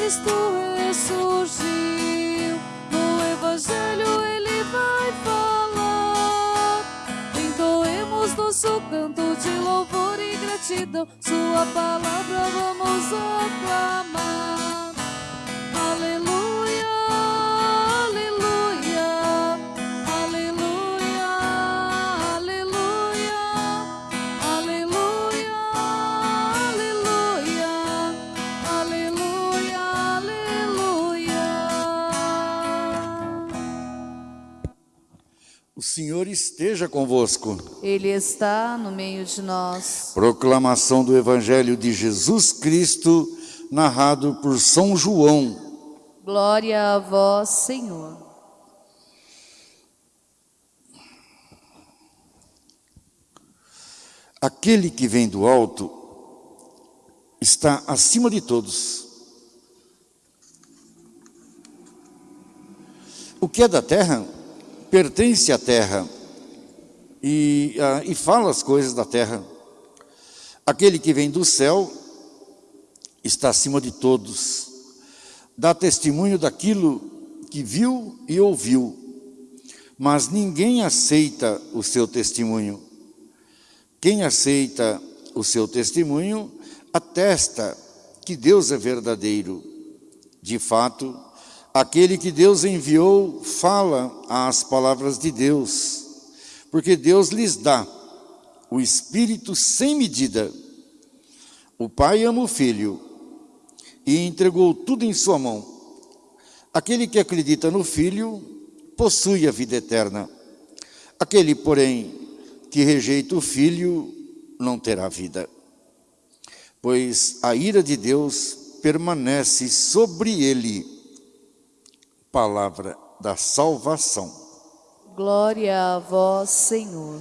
Cristo ressurgiu. No Evangelho ele vai falar. Entoemos nosso canto de louvor e gratidão. Sua palavra vamos aclamar. O Senhor esteja convosco. Ele está no meio de nós. Proclamação do Evangelho de Jesus Cristo, narrado por São João. Glória a vós, Senhor. Aquele que vem do alto está acima de todos. O que é da terra pertence à terra e, ah, e fala as coisas da terra. Aquele que vem do céu está acima de todos, dá testemunho daquilo que viu e ouviu, mas ninguém aceita o seu testemunho. Quem aceita o seu testemunho atesta que Deus é verdadeiro. De fato, aquele que Deus enviou fala as palavras de Deus, porque Deus lhes dá o Espírito sem medida. O Pai ama o Filho e entregou tudo em sua mão. Aquele que acredita no Filho possui a vida eterna. Aquele, porém, que rejeita o Filho não terá vida. Pois a ira de Deus permanece sobre ele. Palavra da salvação. Glória a vós, Senhor.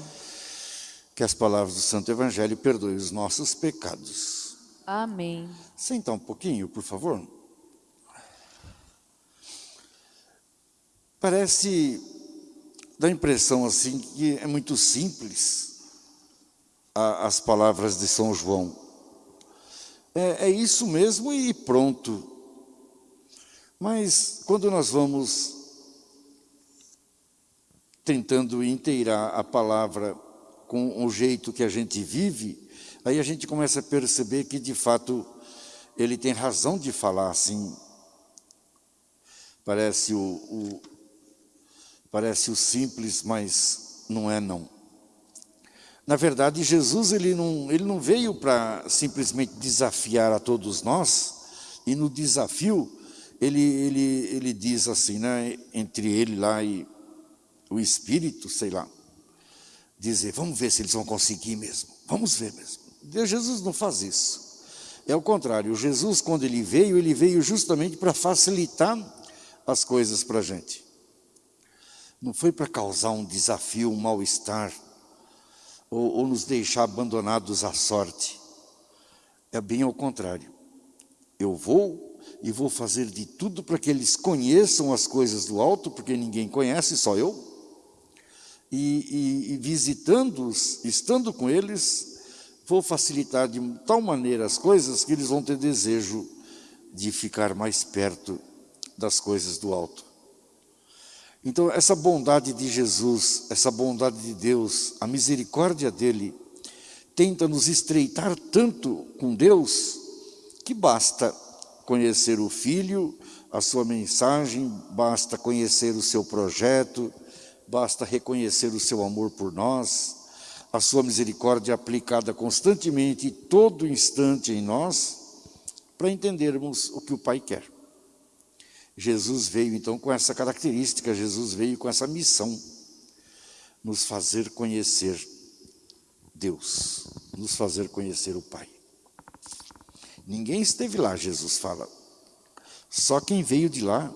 Que as palavras do Santo Evangelho perdoem os nossos pecados. Amém. Senta um pouquinho, por favor. Parece, dá a impressão assim que é muito simples a, as palavras de São João. É, é isso mesmo e pronto. Mas quando nós vamos tentando inteirar a palavra com o jeito que a gente vive, aí a gente começa a perceber que de fato ele tem razão de falar assim. Parece o, o parece o simples, mas não é não. Na verdade, Jesus ele não, ele não veio para simplesmente desafiar a todos nós, e no desafio ele, ele, ele diz assim, né, entre ele lá e o Espírito, sei lá, dizer, vamos ver se eles vão conseguir mesmo, vamos ver mesmo. Deus, Jesus não faz isso. É o contrário, Jesus quando ele veio, ele veio justamente para facilitar as coisas para a gente. Não foi para causar um desafio, um mal-estar, ou, ou nos deixar abandonados à sorte. É bem ao contrário. Eu vou e vou fazer de tudo para que eles conheçam as coisas do alto, porque ninguém conhece, só eu. E, e, e visitando-os, estando com eles, vou facilitar de tal maneira as coisas que eles vão ter desejo de ficar mais perto das coisas do alto. Então, essa bondade de Jesus, essa bondade de Deus, a misericórdia dEle, tenta nos estreitar tanto com Deus, que basta conhecer o Filho, a sua mensagem, basta conhecer o seu projeto, basta reconhecer o seu amor por nós, a sua misericórdia aplicada constantemente, todo instante em nós, para entendermos o que o Pai quer. Jesus veio então com essa característica, Jesus veio com essa missão, nos fazer conhecer Deus, nos fazer conhecer o Pai. Ninguém esteve lá, Jesus fala. Só quem veio de lá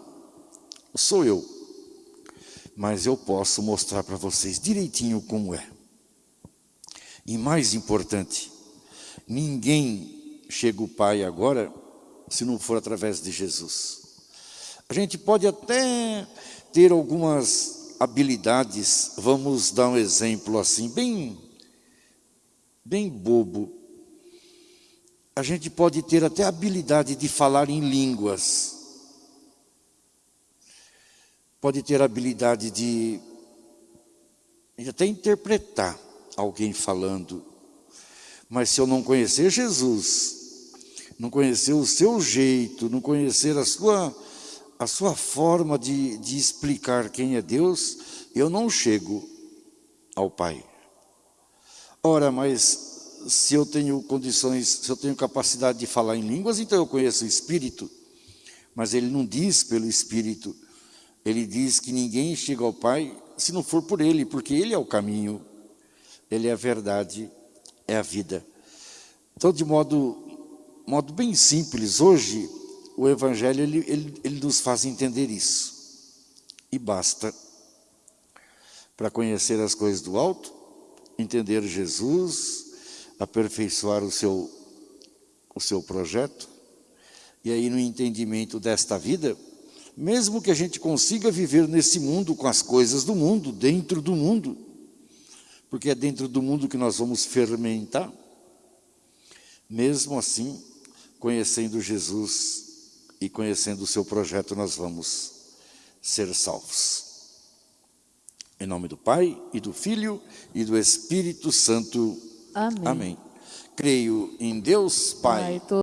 sou eu. Mas eu posso mostrar para vocês direitinho como é. E mais importante, ninguém chega ao Pai agora se não for através de Jesus. A gente pode até ter algumas habilidades, vamos dar um exemplo assim, bem, bem bobo. A gente pode ter até a habilidade de falar em línguas. Pode ter a habilidade de, até interpretar alguém falando. Mas se eu não conhecer Jesus, não conhecer o seu jeito, não conhecer a sua, a sua forma de, de explicar quem é Deus, eu não chego ao Pai. Ora, mas se eu tenho condições, se eu tenho capacidade de falar em línguas, então eu conheço o Espírito. Mas ele não diz pelo Espírito. Ele diz que ninguém chega ao Pai se não for por Ele, porque Ele é o caminho, Ele é a verdade, é a vida. Então, de modo, modo bem simples, hoje o Evangelho ele, ele, ele nos faz entender isso. E basta para conhecer as coisas do alto, entender Jesus, aperfeiçoar o seu, o seu projeto. E aí no entendimento desta vida, mesmo que a gente consiga viver nesse mundo com as coisas do mundo, dentro do mundo, porque é dentro do mundo que nós vamos fermentar, mesmo assim, conhecendo Jesus e conhecendo o seu projeto, nós vamos ser salvos. Em nome do Pai, e do Filho, e do Espírito Santo. Amém. Amém. Creio em Deus, Pai, Pai